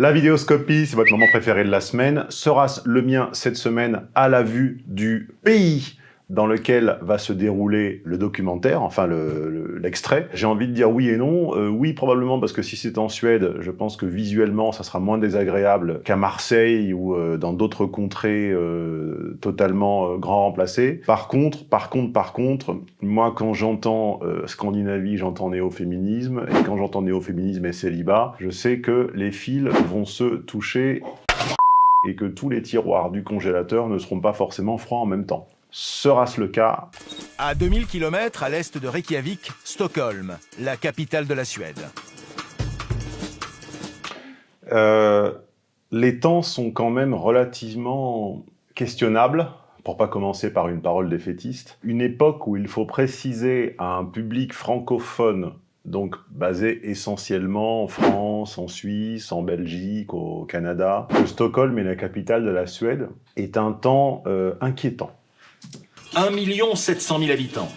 La vidéoscopie, c'est votre moment préféré de la semaine. Sera le mien cette semaine à la vue du pays dans lequel va se dérouler le documentaire, enfin l'extrait. Le, J'ai envie de dire oui et non. Euh, oui, probablement, parce que si c'est en Suède, je pense que visuellement, ça sera moins désagréable qu'à Marseille ou euh, dans d'autres contrées euh, totalement euh, grand remplacées. Par contre, par contre, par contre, moi, quand j'entends euh, Scandinavie, j'entends néo-féminisme, et quand j'entends néo-féminisme et célibat, je sais que les fils vont se toucher et que tous les tiroirs du congélateur ne seront pas forcément froids en même temps. Sera-ce le cas À 2000 km à l'est de Reykjavik, Stockholm, la capitale de la Suède. Euh, les temps sont quand même relativement questionnables, pour pas commencer par une parole défaitiste. Une époque où il faut préciser à un public francophone donc basé essentiellement en France, en Suisse, en Belgique, au Canada, que Stockholm est la capitale de la Suède, est un temps euh, inquiétant. 1 700 000 habitants.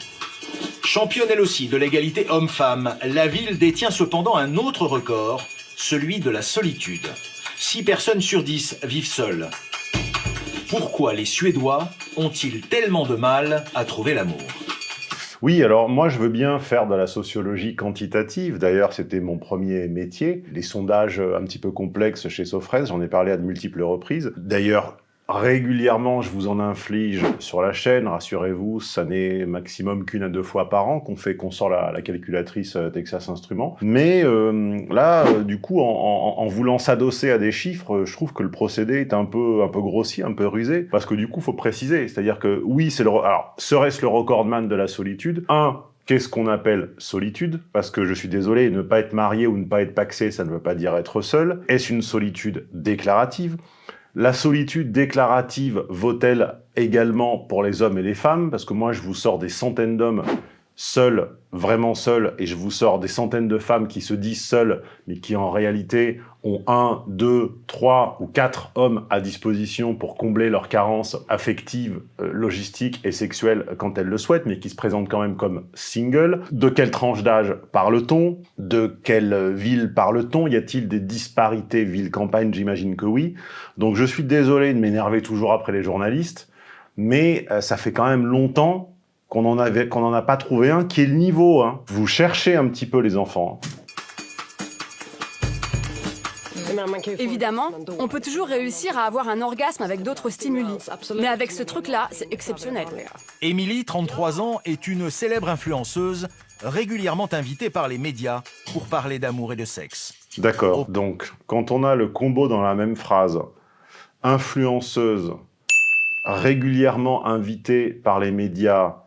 Championne elle aussi de l'égalité homme-femme, la ville détient cependant un autre record, celui de la solitude. 6 personnes sur 10 vivent seules. Pourquoi les Suédois ont-ils tellement de mal à trouver l'amour? Oui, alors moi je veux bien faire de la sociologie quantitative, d'ailleurs c'était mon premier métier, les sondages un petit peu complexes chez Sofres, j'en ai parlé à de multiples reprises. D'ailleurs, Régulièrement, je vous en inflige sur la chaîne, rassurez-vous, ça n'est maximum qu'une à deux fois par an qu'on fait qu'on sort la, calculatrice euh, Texas Instruments. Mais euh, là, euh, du coup, en, voulant s'adosser à des chiffres, je trouve que le procédé est un peu, un peu grossier, un peu rusé, parce que du coup, faut préciser, c'est-à-dire que oui, c'est le... Alors, serait-ce le recordman de la solitude? Un, Qu'est-ce qu'on appelle solitude? Parce que je suis désolé, ne pas être marié ou ne pas être paxé, ça ne veut pas dire être seul. Est-ce une solitude déclarative? La solitude déclarative vaut-elle également pour les hommes et les femmes? Parce que moi, je vous sors des centaines d'hommes seuls, vraiment seuls, et je vous sors des centaines de femmes qui se disent seules, mais qui en réalité ont un, deux, trois ou quatre hommes à disposition pour combler leurs carences affectives, euh, logistiques et sexuelles quand elles le souhaitent, mais qui se présentent quand même comme single. De quelle tranche d'âge parle-t-on? De quelle ville parle-t-on? Y a-t-il des disparités ville-campagne? J'imagine que oui. Donc je suis désolé de m'énerver toujours après les journalistes, mais euh, ça fait quand même longtemps qu'on n'en a pas trouvé un qui est le niveau. Hein. Vous cherchez un petit peu les enfants. Évidemment, on peut toujours réussir à avoir un orgasme avec d'autres stimuli. Mais avec ce truc-là, c'est exceptionnel. Émilie, 33 ans, est une célèbre influenceuse, régulièrement invitée par les médias pour parler d'amour et de sexe. D'accord, donc quand on a le combo dans la même phrase, influenceuse, régulièrement invitée par les médias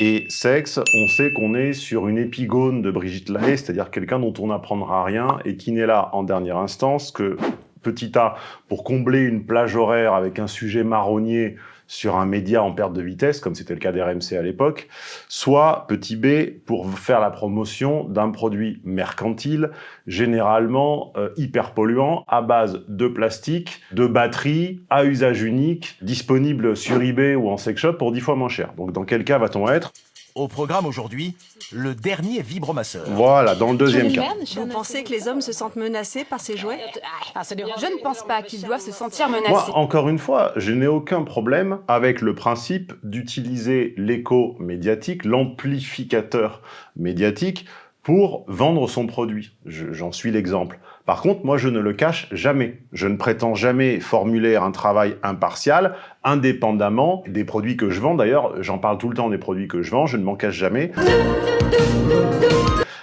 et sexe, on sait qu'on est sur une épigone de Brigitte Lahaye, c'est-à-dire quelqu'un dont on n'apprendra rien et qui n'est là en dernière instance que petit a pour combler une plage horaire avec un sujet marronnier sur un média en perte de vitesse, comme c'était le cas d'RMC à l'époque, soit petit b pour faire la promotion d'un produit mercantile, généralement euh, hyper polluant, à base de plastique, de batterie, à usage unique, disponible sur eBay ou en sex shop pour 10 fois moins cher. Donc dans quel cas va-t-on être? Au programme aujourd'hui, le dernier vibromasseur. Voilà, dans le deuxième cas. Vous pensez que les hommes se sentent menacés par ces jouets ah, Je ne pense pas qu'ils doivent se sentir menacés. Moi, encore une fois, je n'ai aucun problème avec le principe d'utiliser l'écho médiatique, l'amplificateur médiatique, pour vendre son produit. J'en suis l'exemple. Par contre, moi, je ne le cache jamais. Je ne prétends jamais formuler un travail impartial, indépendamment des produits que je vends. D'ailleurs, j'en parle tout le temps des produits que je vends, je ne m'en cache jamais.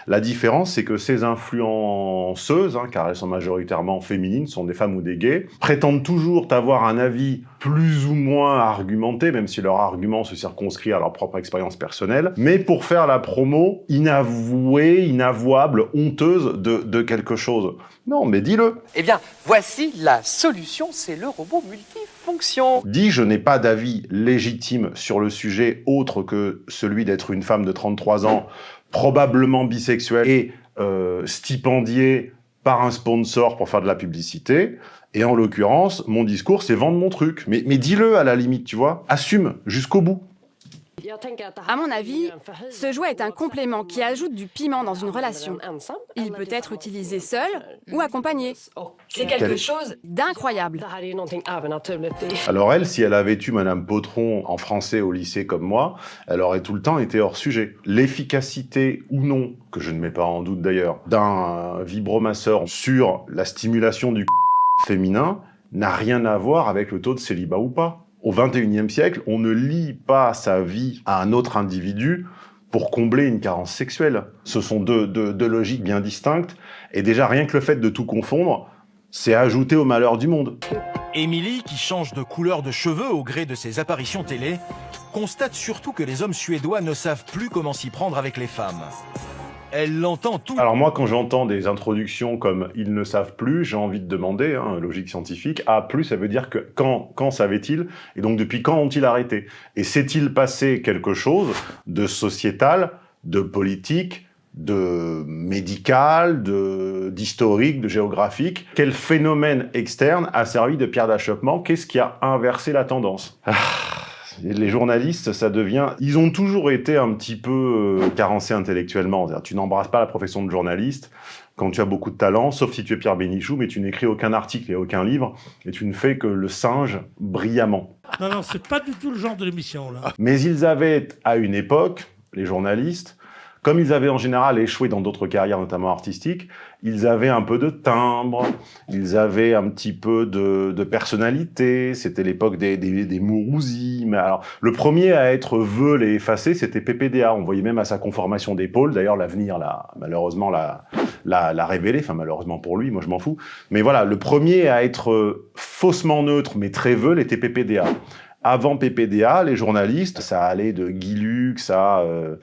La différence, c'est que ces influenceuses, hein, car elles sont majoritairement féminines, sont des femmes ou des gays, prétendent toujours avoir un avis plus ou moins argumenté, même si leur argument se circonscrit à leur propre expérience personnelle, mais pour faire la promo inavouée, inavouable, honteuse de, de quelque chose. Non, mais dis-le Eh bien, voici la solution, c'est le robot multifonction Dis, je n'ai pas d'avis légitime sur le sujet autre que celui d'être une femme de 33 ans probablement bisexuel et euh, stipendié par un sponsor pour faire de la publicité. Et en l'occurrence, mon discours, c'est vendre mon truc. Mais, mais dis-le à la limite, tu vois. Assume jusqu'au bout. À mon avis, ce jouet est un complément qui ajoute du piment dans une relation. Il peut être utilisé seul ou accompagné. C'est quelque chose d'incroyable. Alors elle, si elle avait eu Madame Potron en français au lycée comme moi, elle aurait tout le temps été hors sujet. L'efficacité ou non, que je ne mets pas en doute d'ailleurs, d'un vibromasseur sur la stimulation du féminin n'a rien à voir avec le taux de célibat ou pas. Au XXIe siècle, on ne lie pas sa vie à un autre individu pour combler une carence sexuelle. Ce sont deux, deux logiques bien distinctes, et déjà rien que le fait de tout confondre, c'est ajouter au malheur du monde. Émilie, qui change de couleur de cheveux au gré de ses apparitions télé, constate surtout que les hommes suédois ne savent plus comment s'y prendre avec les femmes. Elle l'entend tout. Alors moi, quand j'entends des introductions comme « ils ne savent plus », j'ai envie de demander, hein, logique scientifique, « A plus », ça veut dire que quand, quand savaient-ils? Et donc depuis quand ont-ils arrêté? Et s'est-il passé quelque chose de sociétal, de politique, de médical, d'historique, de, géographique? Quel phénomène externe a servi de pierre d'achoppement? Qu'est-ce qui a inversé la tendance? Ah, les journalistes, ça devient... Ils ont toujours été un petit peu euh, carencés intellectuellement. Tu n'embrasses pas la profession de journaliste quand tu as beaucoup de talent, sauf si tu es Pierre Bénichou, mais tu n'écris aucun article et aucun livre, et tu ne fais que le singe brillamment. Non, non, c'est pas du tout le genre de l'émission, là. Mais ils avaient, à une époque, les journalistes, comme ils avaient en général échoué dans d'autres carrières, notamment artistiques, ils avaient un peu de timbre, ils avaient un petit peu de, de personnalité, c'était l'époque des, des, des. Mais alors, le premier à être veul et effacé, c'était PPDA. On voyait même à sa conformation d'épaule, d'ailleurs l'avenir l'a malheureusement l'a, révélé, enfin malheureusement pour lui, moi je m'en fous. Mais voilà, le premier à être faussement neutre mais très veul était PPDA. Avant PPDA, les journalistes, ça allait de Guy Lux à... Euh,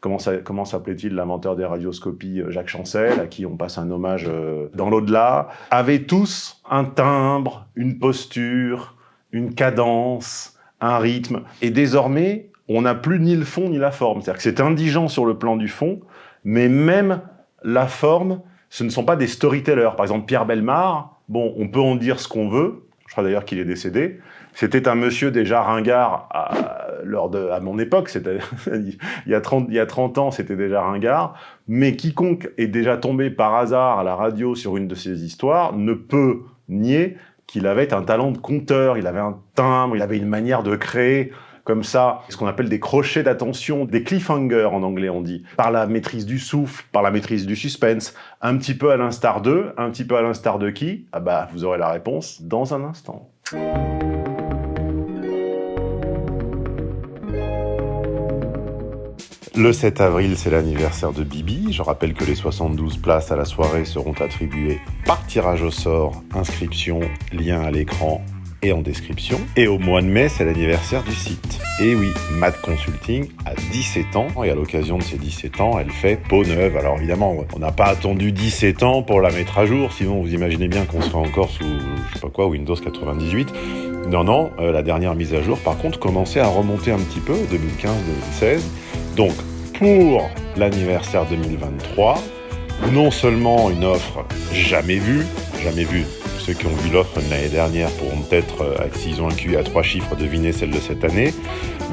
comment s'appelait-il, l'inventeur des radioscopies, euh, Jacques Chancel, à qui on passe un hommage euh, dans l'au-delà, avaient tous un timbre, une posture, une cadence, un rythme. Et désormais, on n'a plus ni le fond ni la forme. C'est-à-dire que c'est indigent sur le plan du fond, mais même la forme, ce ne sont pas des storytellers. Par exemple, Pierre Belmar, bon, on peut en dire ce qu'on veut, je crois d'ailleurs qu'il est décédé, c'était un monsieur déjà ringard à, lors de, à mon époque, il, y a 30, il y a 30 ans, c'était déjà ringard, mais quiconque est déjà tombé par hasard à la radio sur une de ces histoires ne peut nier qu'il avait un talent de conteur, il avait un timbre, il avait une manière de créer comme ça, ce qu'on appelle des crochets d'attention, des cliffhangers en anglais on dit, par la maîtrise du souffle, par la maîtrise du suspense, un petit peu à l'instar d'eux, un petit peu à l'instar de qui? Ah bah, vous aurez la réponse dans un instant. Le 7 avril, c'est l'anniversaire de Bibi. Je rappelle que les 72 places à la soirée seront attribuées par tirage au sort, inscription, lien à l'écran et en description. Et au mois de mai, c'est l'anniversaire du site. Et oui, Mad Consulting a 17 ans, et à l'occasion de ses 17 ans, elle fait peau neuve. Alors évidemment, on n'a pas attendu 17 ans pour la mettre à jour, sinon vous imaginez bien qu'on serait encore sous, je sais pas quoi, Windows 98. Non, non, euh, la dernière mise à jour, par contre, commençait à remonter un petit peu, 2015-2016. Donc, pour l'anniversaire 2023, non seulement une offre jamais vue, jamais vue, ceux qui ont vu l'offre de l'année dernière pourront peut-être, euh, s'ils ont un QI à trois chiffres, deviner celle de cette année,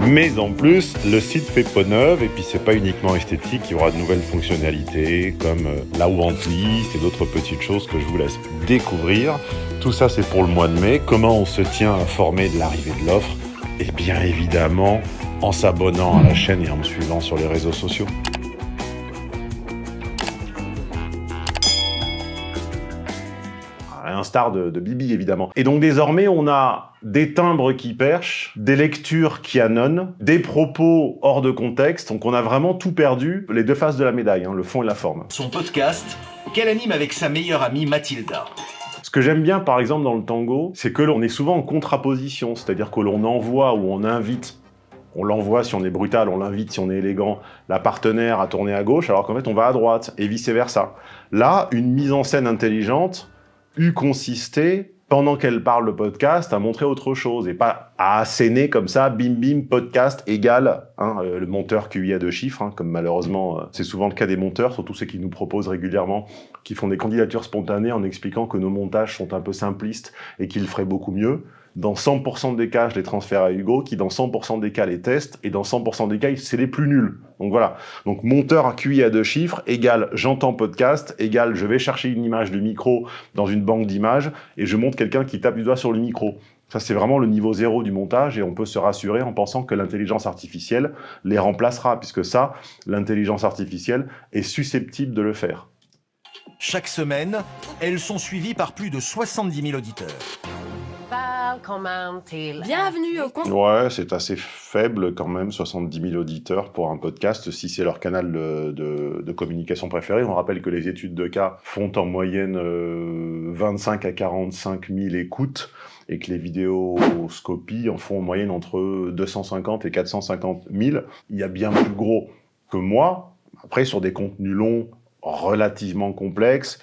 mais en plus, le site fait peau neuve, et puis c'est pas uniquement esthétique, il y aura de nouvelles fonctionnalités, comme euh, la list et d'autres petites choses que je vous laisse découvrir. Tout ça, c'est pour le mois de mai. Comment on se tient informé de l'arrivée de l'offre? Et bien évidemment, en s'abonnant à la chaîne et en me suivant sur les réseaux sociaux. un star de, Bibi, évidemment. Et donc désormais, on a des timbres qui perchent, des lectures qui annonnent, des propos hors de contexte, donc on a vraiment tout perdu, les deux faces de la médaille, hein, le fond et la forme. Son podcast, qu'elle anime avec sa meilleure amie Mathilda? Ce que j'aime bien, par exemple, dans le tango, c'est que l'on est souvent en contraposition, c'est-à-dire que l'on envoie ou on invite on l'envoie si on est brutal, on l'invite si on est élégant, la partenaire à tourner à gauche, alors qu'en fait on va à droite, et vice-versa. Là, une mise en scène intelligente eût consisté, pendant qu'elle parle le podcast, à montrer autre chose, et pas à asséner comme ça, bim bim, podcast égal, hein, euh, le monteur QI a deux chiffres, hein, comme malheureusement euh, c'est souvent le cas des monteurs, surtout ceux qui nous proposent régulièrement, qui font des candidatures spontanées en expliquant que nos montages sont un peu simplistes et qu'ils feraient beaucoup mieux. Dans 100% des cas, je les transfère à Hugo, qui dans 100% des cas les teste, et dans 100% des cas, c'est les plus nuls. Donc voilà. Donc monteur à QI à deux chiffres égale j'entends podcast, égale je vais chercher une image de micro dans une banque d'images, et je montre quelqu'un qui tape du doigt sur le micro. Ça, c'est vraiment le niveau zéro du montage, et on peut se rassurer en pensant que l'intelligence artificielle les remplacera, puisque ça, l'intelligence artificielle est susceptible de le faire. Chaque semaine, elles sont suivies par plus de 70 000 auditeurs. Bienvenue au compte. Ouais, c'est assez faible quand même, 70 000 auditeurs pour un podcast, si c'est leur canal de, de- de communication préféré. On rappelle que les études de cas font en moyenne euh, 25 à 45 000 écoutes et que les vidéoscopies en font en moyenne entre 250 et 450 000. Il y a bien plus gros que moi. Après, sur des contenus longs, relativement complexes,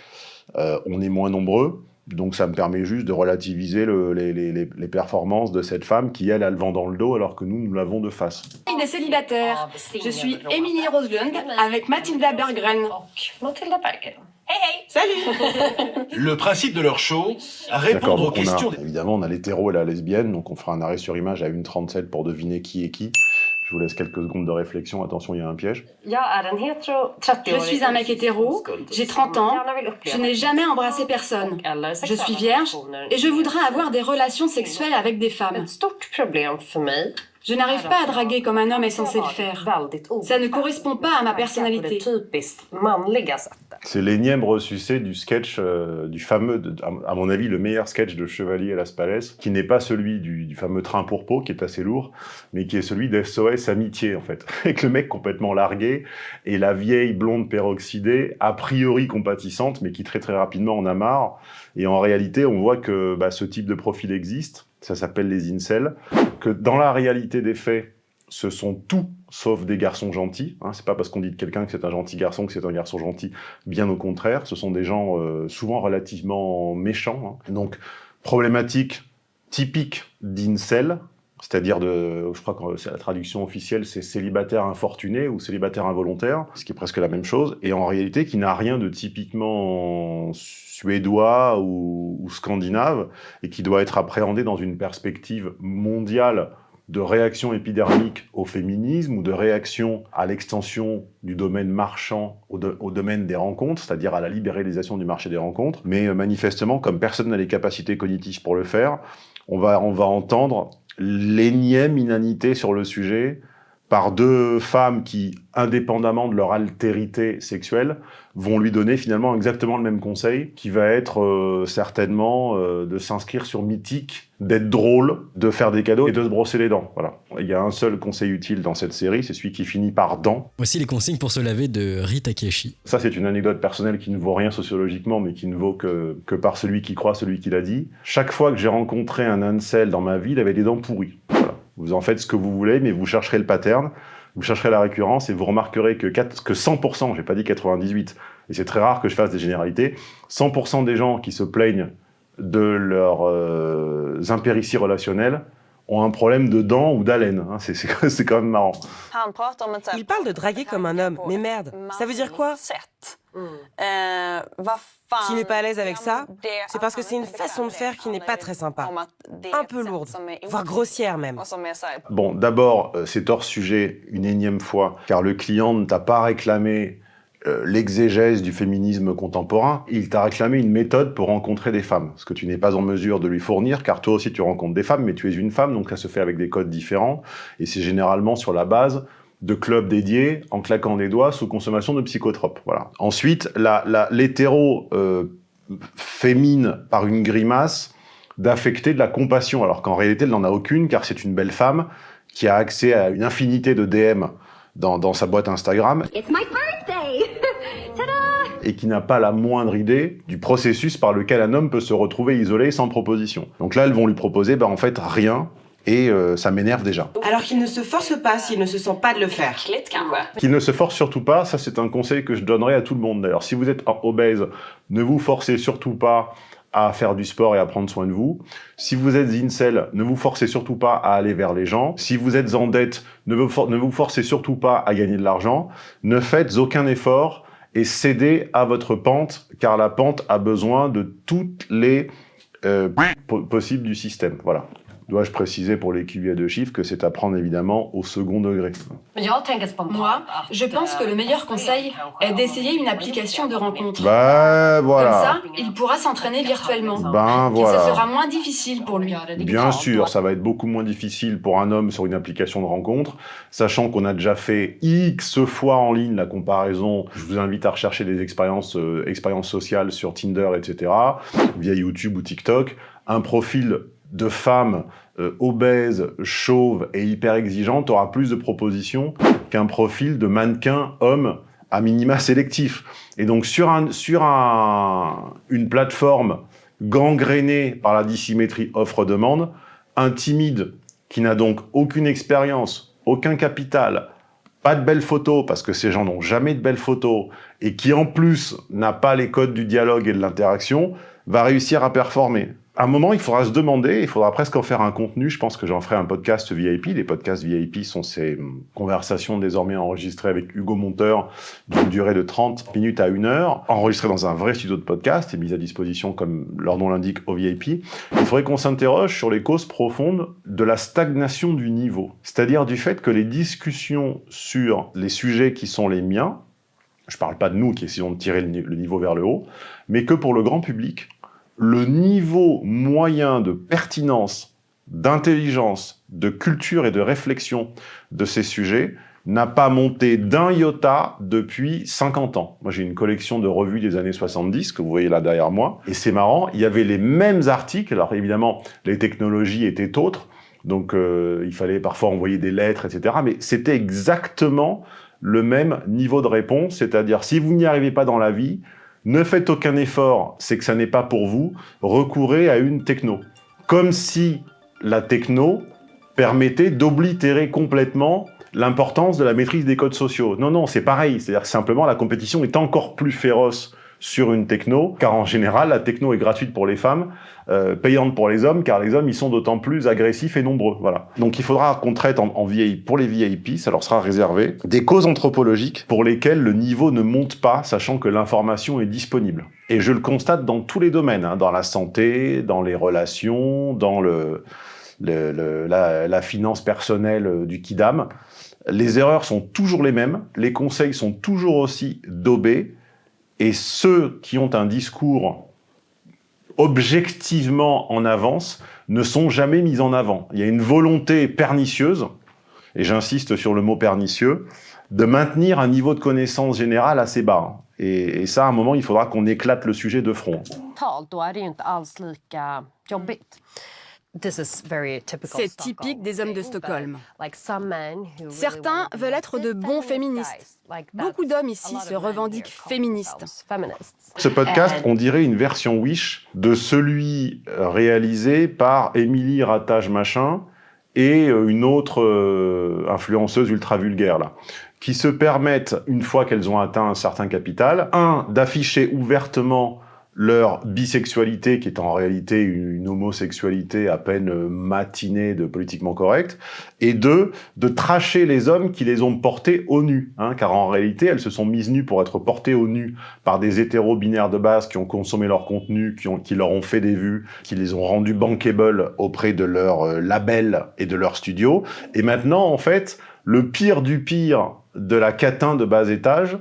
euh, on est moins nombreux. Donc ça me permet juste de relativiser le- les, les- les- les performances de cette femme qui, elle, a le vent dans le dos alors que nous, nous l'avons de face. des célibataires. Je suis Émilie Roslund avec Mathilda Berggren. Salut Le principe de leur show, répondre aux questions a, évidemment, on a l'hétéro et la lesbienne, donc on fera un arrêt sur image à 1,37 pour deviner qui est qui. Je vous laisse quelques secondes de réflexion, attention, il y a un piège. Je suis un mec hétéro, j'ai 30 ans, je n'ai jamais embrassé personne. Je suis vierge et je voudrais avoir des relations sexuelles avec des femmes. Je n'arrive pas à draguer comme un homme est censé le faire. Ça ne correspond pas à ma personnalité. C'est l'énième ressucé du sketch, euh, du fameux, de- à à mon avis, le meilleur sketch de Chevalier à Las Palais, qui n'est pas celui du, du fameux train pour peau, qui est assez lourd, mais qui est celui d'SOS Amitié, en fait. Avec le mec complètement largué, et la vieille blonde peroxydée, a priori compatissante, mais qui très très rapidement en a marre. Et en réalité, on voit que bah, ce type de profil existe, ça s'appelle les incels, que dans la réalité des faits, ce sont tout sauf des garçons gentils. Hein. C'est pas parce qu'on dit de quelqu'un que c'est un gentil garçon que c'est un garçon gentil. Bien au contraire, ce sont des gens euh, souvent relativement méchants. hein. Donc, problématique typique d'incel, c'est-à-dire je crois que la traduction officielle, c'est célibataire infortuné ou célibataire involontaire, ce qui est presque la même chose, et en réalité qui n'a rien de typiquement suédois ou, scandinave, et qui doit être appréhendé dans une perspective mondiale de réaction épidermique au féminisme ou de réaction à l'extension du domaine marchand au, do- au domaine des rencontres, c'est-à-dire à la libéralisation du marché des rencontres. Mais euh, manifestement, comme personne n'a les capacités cognitives pour le faire, on va entendre l'énième inanité sur le sujet par deux femmes qui, indépendamment de leur altérité sexuelle, vont lui donner finalement exactement le même conseil, qui va être euh, certainement euh, de s'inscrire sur Mythique, d'être drôle, de faire des cadeaux et de se brosser les dents. Voilà. Il y a un seul conseil utile dans cette série, c'est celui qui finit par dents. Voici les consignes pour se laver de Rita Keshi. Ça, c'est une anecdote personnelle qui ne vaut rien sociologiquement, mais qui ne vaut que, que par celui qui croit celui qui l'a dit. Chaque fois que j'ai rencontré un incel dans ma vie, il avait des dents pourries. Vous en faites ce que vous voulez, mais vous chercherez le pattern, vous chercherez la récurrence, et vous remarquerez que, 4 que 100%, j'ai pas dit 98, et c'est très rare que je fasse des généralités, 100% des gens qui se plaignent de leurs euh, impérities relationnelles ont un problème de dents ou d'haleine. hein. C'est- C'est c'est quand même marrant. Il parle de draguer comme un homme, mais merde, ça veut dire quoi? S'il n'est pas à l'aise avec ça, c'est parce que c'est une façon de faire qui n'est pas très sympa. Un peu lourde, voire grossière même. Bon, d'abord, euh, c'est hors sujet une énième fois, car le client ne t'a pas réclamé euh, l'exégèse du féminisme contemporain, il t'a réclamé une méthode pour rencontrer des femmes, ce que tu n'es pas en mesure de lui fournir, car toi aussi tu rencontres des femmes, mais tu es une femme, donc ça se fait avec des codes différents, et c'est généralement sur la base de clubs dédiés, en claquant des doigts, sous consommation de psychotropes. Voilà. Ensuite, la- la- l'hétéro euh, fémine par une grimace d'affecter de la compassion, alors qu'en réalité, elle n'en a aucune, car c'est une belle femme qui a accès à une infinité de DM dans, dans sa boîte Instagram It's my birthday! Ta-da! et qui n'a pas la moindre idée du processus par lequel un homme peut se retrouver isolé sans proposition. Donc là, elles vont lui proposer, bah, en fait, rien, et euh, ça m'énerve déjà. Alors qu'il ne se force pas s'il ne se sent pas de le faire. Qu'il ne se force surtout pas, ça c'est un conseil que je donnerais à tout le monde d'ailleurs. Si vous êtes obèse, ne vous forcez surtout pas à faire du sport et à prendre soin de vous. Si vous êtes incel, ne vous forcez surtout pas à aller vers les gens. Si vous êtes en dette, ne vous, for- ne vous forcez surtout pas à gagner de l'argent. Ne faites aucun effort et cédez à votre pente, car la pente a besoin de toutes les euh, po- possibles du système. Voilà. Dois-je préciser pour les QI à deux chiffres que c'est à prendre évidemment au second degré Moi, je pense que le meilleur conseil est d'essayer une application de rencontre. Ben voilà. Comme ça, il pourra s'entraîner virtuellement. Ben Ce voilà. sera moins difficile pour lui. Bien sûr, ça va être beaucoup moins difficile pour un homme sur une application de rencontre, sachant qu'on a déjà fait X fois en ligne la comparaison. Je vous invite à rechercher des expériences, euh, expériences sociales sur Tinder, etc., via YouTube ou TikTok. Un profil de femme euh, obèse, chauve et hyper exigeante aura plus de propositions qu'un profil de mannequin homme à minima sélectif. Et donc sur, un, sur un, une plateforme gangrénée par la dissymétrie offre-demande, un timide qui n'a donc aucune expérience, aucun capital, pas de belles photos, parce que ces gens n'ont jamais de belles photos, et qui en plus n'a pas les codes du dialogue et de l'interaction, va réussir à performer. À un moment, il faudra se demander, il faudra presque en faire un contenu, je pense que j'en ferai un podcast VIP. Les podcasts VIP sont ces conversations désormais enregistrées avec Hugo Monteur d'une durée de 30 minutes à 1 heure, enregistrées dans un vrai studio de podcast et mises à disposition, comme leur nom l'indique, au VIP. Il faudrait qu'on s'interroge sur les causes profondes de la stagnation du niveau, c'est-à-dire du fait que les discussions sur les sujets qui sont les miens, je parle pas de nous qui essayons de tirer le niveau vers le haut, mais que pour le grand public, le niveau moyen de pertinence, d'intelligence, de culture et de réflexion de ces sujets n'a pas monté d'un iota depuis 50 ans. Moi, j'ai une collection de revues des années 70, que vous voyez là derrière moi, et c'est marrant, il y avait les mêmes articles, alors évidemment, les technologies étaient autres, donc euh, il fallait parfois envoyer des lettres, etc., mais c'était exactement le même niveau de réponse, c'est-à-dire si vous n'y arrivez pas dans la vie, ne faites aucun effort, c'est que ça n'est pas pour vous, recourez à une techno. Comme si la techno permettait d'oblitérer complètement l'importance de la maîtrise des codes sociaux. Non, non, c'est pareil, c'est-à-dire simplement la compétition est encore plus féroce sur une techno, car en général, la techno est gratuite pour les femmes, euh, payante pour les hommes, car les hommes, ils sont d'autant plus agressifs et nombreux. Voilà. Donc il faudra qu'on traite en, en pour les VIP, ça leur sera réservé, des causes anthropologiques pour lesquelles le niveau ne monte pas, sachant que l'information est disponible. Et je le constate dans tous les domaines, hein, dans la santé, dans les relations, dans le, le- le- la, la finance personnelle euh, du kidam. Les erreurs sont toujours les mêmes, les conseils sont toujours aussi daubés, et ceux qui ont un discours objectivement en avance ne sont jamais mis en avant. Il y a une volonté pernicieuse, et j'insiste sur le mot pernicieux, de maintenir un niveau de connaissance générale assez bas. Et, et ça, à un moment, il faudra qu'on éclate le sujet de front. C'est typique des hommes de Stockholm. Certains veulent être de bons féministes. Beaucoup d'hommes ici se revendiquent féministes. Ce podcast, on dirait une version Wish de celui euh, réalisé par Émilie Ratage Machin et euh, une autre euh, influenceuse ultra vulgaire, là, qui se permettent, une fois qu'elles ont atteint un certain capital, un, d'afficher ouvertement leur bisexualité, qui est en réalité une, homosexualité à peine euh, matinée de politiquement correct, et deux, de tracher les hommes qui les ont portés au nu, hein, car en réalité, elles se sont mises nues pour être portées au nu par des hétéros binaires de base qui ont consommé leur contenu, qui, ont, qui leur ont fait des vues, qui les ont rendus bankable auprès de leur euh, label et de leur studio. Et maintenant, en fait, le pire du pire de la catin de bas étage,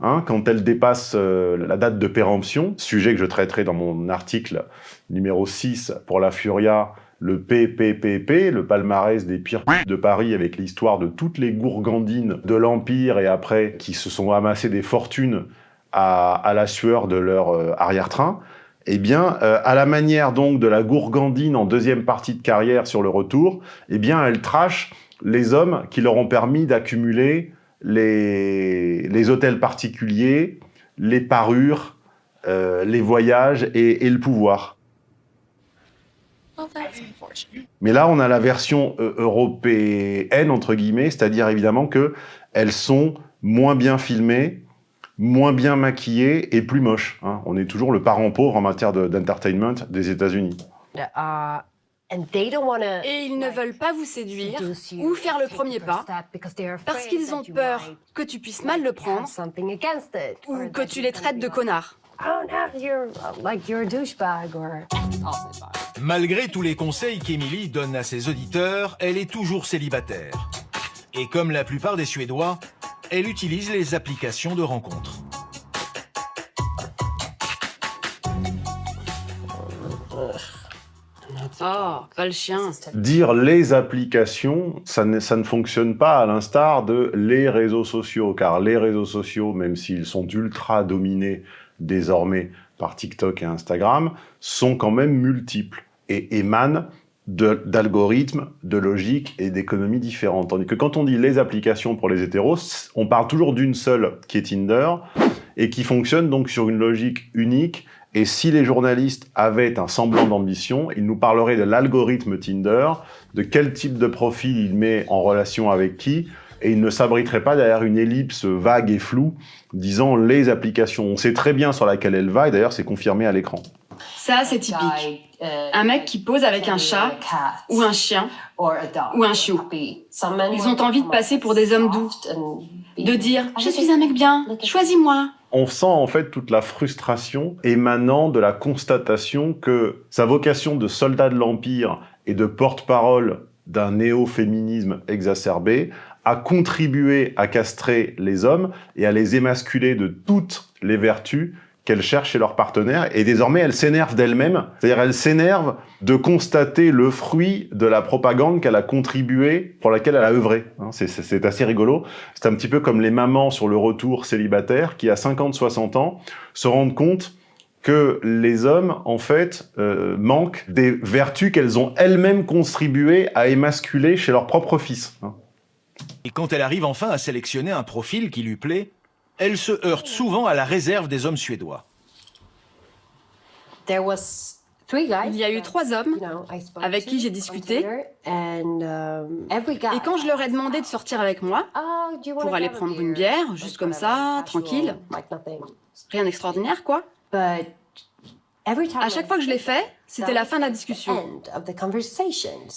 hein, quand elle dépasse euh, la date de péremption, sujet que je traiterai dans mon article numéro 6 pour la Furia, le PPPP, le palmarès des pires de Paris avec l'histoire de toutes les gourgandines de l'Empire et après qui se sont amassées des fortunes à, à la sueur de leur euh, arrière-train, eh bien, euh, à la manière donc de la gourgandine en deuxième partie de carrière sur le retour, eh bien, elle trash les hommes qui leur ont permis d'accumuler les, les hôtels particuliers, les parures, euh, les voyages et, et le pouvoir. Mais là, on a la version euh, européenne, entre guillemets, c'est-à-dire évidemment que elles sont moins bien filmées, moins bien maquillées et plus moches. hein. On est toujours le parent pauvre en matière de- d'entertainment des États-Unis. Et ils ne veulent pas vous séduire ou faire le premier pas parce qu'ils ont peur que tu puisses mal le prendre ou que tu les traites de connards. Malgré tous les conseils qu'Emily donne à ses auditeurs, elle est toujours célibataire. Et comme la plupart des Suédois, elle utilise les applications de rencontres. Le chien. Dire les applications, ça ne, fonctionne pas à l'instar de les réseaux sociaux, car les réseaux sociaux, même s'ils sont ultra dominés désormais par TikTok et Instagram, sont quand même multiples et émanent d'algorithmes, de, logiques et d'économies différentes. Tandis que quand on dit les applications pour les hétéros, on parle toujours d'une seule, qui est Tinder, et qui fonctionne donc sur une logique unique. Et si les journalistes avaient un semblant d'ambition, ils nous parleraient de l'algorithme Tinder, de quel type de profil il met en relation avec qui, et ils ne s'abriteraient pas derrière une ellipse vague et floue disant les applications. On sait très bien sur laquelle elle va, et d'ailleurs c'est confirmé à l'écran. Ça, c'est typique. Un mec qui pose avec un chat, ou un chien, ou un chiot. Ils ont envie de passer pour des hommes doux, de dire « je suis un mec bien, choisis-moi ». On sent en fait toute la frustration émanant de la constatation que sa vocation de soldat de l'Empire et de porte-parole d'un néo-féminisme exacerbé a contribué à castrer les hommes et à les émasculer de toutes les vertus qu'elles cherchent chez leurs partenaires, et désormais elles s'énervent d'elles-mêmes, c'est-à-dire elles s'énervent de constater le fruit de la propagande qu'elle a contribué, pour laquelle elle a œuvré. Hein, c'est assez rigolo. C'est un petit peu comme les mamans sur le retour célibataire qui, à 50-60 ans, se rendent compte que les hommes, en fait, euh, manquent des vertus qu'elles ont elles-mêmes contribué à émasculer chez leur propre fils. Hein. Et quand elle arrive enfin à sélectionner un profil qui lui plaît, elle se heurte souvent à la réserve des hommes suédois. Il y a eu trois hommes avec qui j'ai discuté. Um, Et quand je leur ai demandé de sortir avec moi, oh, pour aller prendre une bière, juste comme ça, tranquille, rien d'extraordinaire, quoi. À chaque fois que je l'ai fait, c'était la fin de la discussion.